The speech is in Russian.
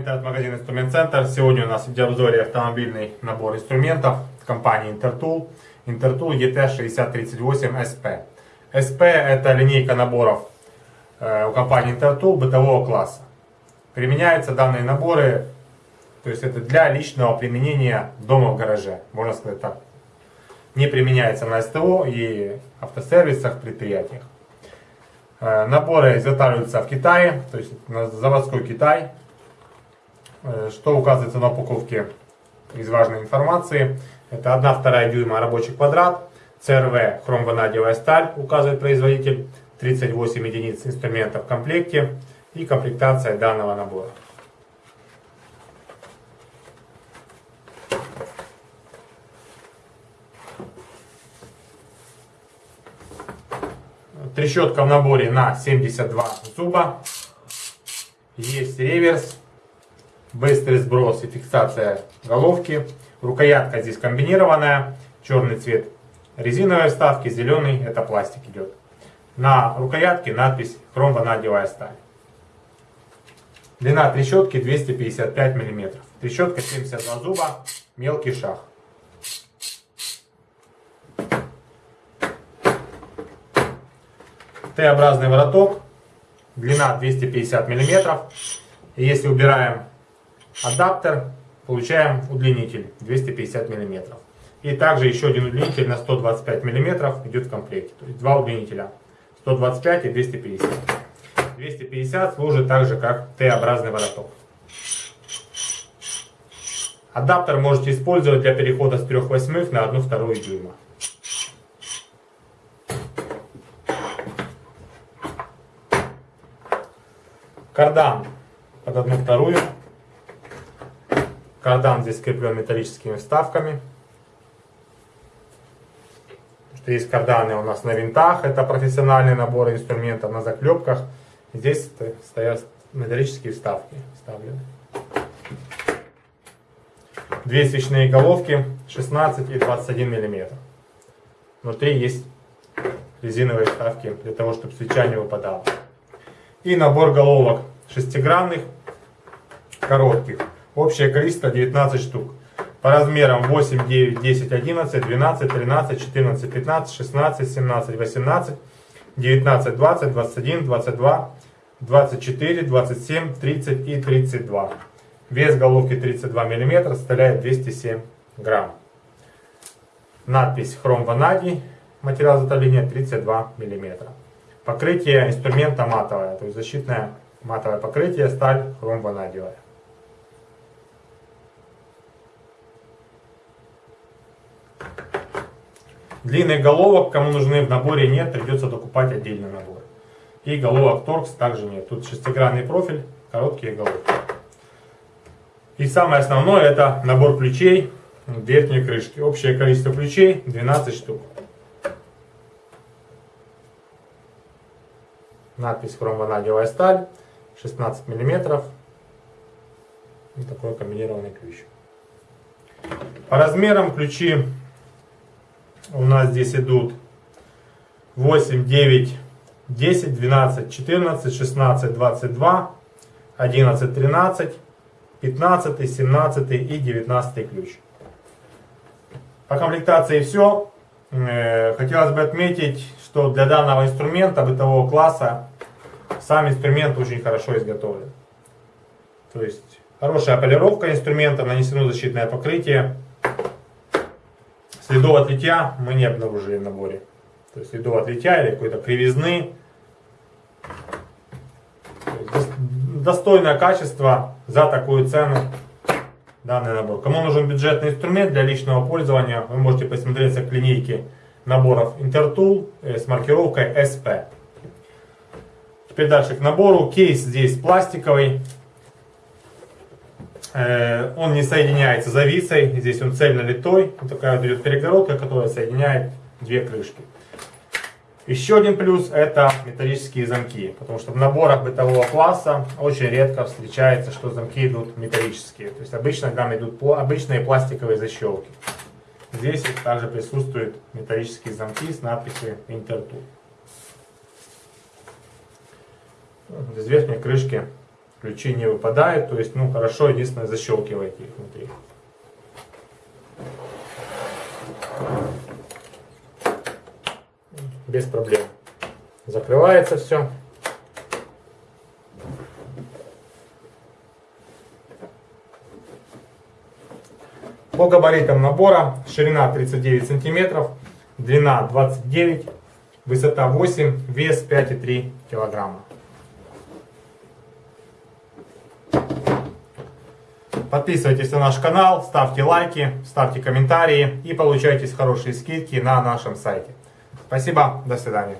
интернет-магазин Инструмент Центр. Сегодня у нас в обзоре автомобильный набор инструментов компании Intertool. Intertool ET6038SP. SP это линейка наборов э, у компании Intertool бытового класса. Применяются данные наборы, то есть это для личного применения дома в гараже, можно сказать так. Не применяется на СТО и автосервисах, предприятиях. Э, наборы изготавливаются в Китае, то есть на заводской Китай. Э, что указывается на упаковке из важной информации? Это 1-2 дюйма рабочий квадрат, ЦРВ хромванадиевая сталь, указывает производитель, 38 единиц инструментов в комплекте и комплектация данного набора. Трещотка в наборе на 72 зуба. Есть реверс, быстрый сброс и фиксация головки. Рукоятка здесь комбинированная, черный цвет резиновой вставки, зеленый это пластик идет. На рукоятке надпись хромванадевая сталь. Длина трещотки 255 мм. Трещотка 72 зуба, мелкий шаг. Т-образный вороток, длина 250 мм. Если убираем адаптер, получаем удлинитель 250 мм. И также еще один удлинитель на 125 мм идет в комплекте. То есть два удлинителя 125 и 250. 250 служит также как Т-образный вороток. Адаптер можете использовать для перехода с 3 восьмых на 1 вторую дюйма. Кардан под одну вторую. Кардан здесь скреплен металлическими вставками. Что есть карданы у нас на винтах, это профессиональные наборы инструментов, на заклепках. Здесь стоят металлические вставки вставлены. Две свечные головки 16 и 21 мм. Внутри есть резиновые вставки для того, чтобы свеча не выпадала. И набор головок шестигранных, коротких. Общее количество 19 штук. По размерам 8, 9, 10, 11, 12, 13, 14, 15, 16, 17, 18, 19, 20, 21, 22, 24, 27, 30 и 32. Вес головки 32 мм составляет 207 грамм. Надпись хром ванадий, материал изготовления 32 мм. Покрытие инструмента матовое, то есть защитное матовое покрытие, сталь хром ванадиевая. Длинных головок, кому нужны в наборе нет, придется докупать отдельный набор. И головок торкс также нет. Тут шестигранный профиль, короткие головки. И самое основное это набор ключей верхней крышки. Общее количество ключей 12 штук. Надпись хромванадиевая сталь, 16 мм. И такой комбинированный ключ. По размерам ключи у нас здесь идут 8, 9, 10, 12, 14, 16, 22, 11, 13, 15, 17 и 19 ключ. По комплектации все. Э, хотелось бы отметить, что для данного инструмента бытового класса сам инструмент очень хорошо изготовлен. То есть хорошая полировка инструмента, нанесено защитное покрытие. Следов от литья мы не обнаружили в наборе. То есть следов от литья или какой-то кривизны. Достойное качество за такую цену данный набор. Кому нужен бюджетный инструмент для личного пользования, вы можете посмотреться к линейке наборов Intertool э, с маркировкой SP. Теперь дальше к набору. Кейс здесь пластиковый. Э, он не соединяется зависой. Здесь он цельно литой. Вот такая вот идет перегородка, которая соединяет две крышки. Еще один плюс это металлические замки. Потому что в наборах бытового класса очень редко встречается, что замки идут металлические. То есть обычно там идут обычные пластиковые защелки. Здесь также присутствуют металлические замки с надписью Intertool. Без верхней крышки ключи не выпадают, то есть, ну, хорошо, единственное, защелкиваете их внутри. Без проблем. Закрывается все. По габаритам набора ширина 39 сантиметров, длина 29, высота 8, вес 5,3 килограмма. Подписывайтесь на наш канал, ставьте лайки, ставьте комментарии и получайте хорошие скидки на нашем сайте. Спасибо, до свидания.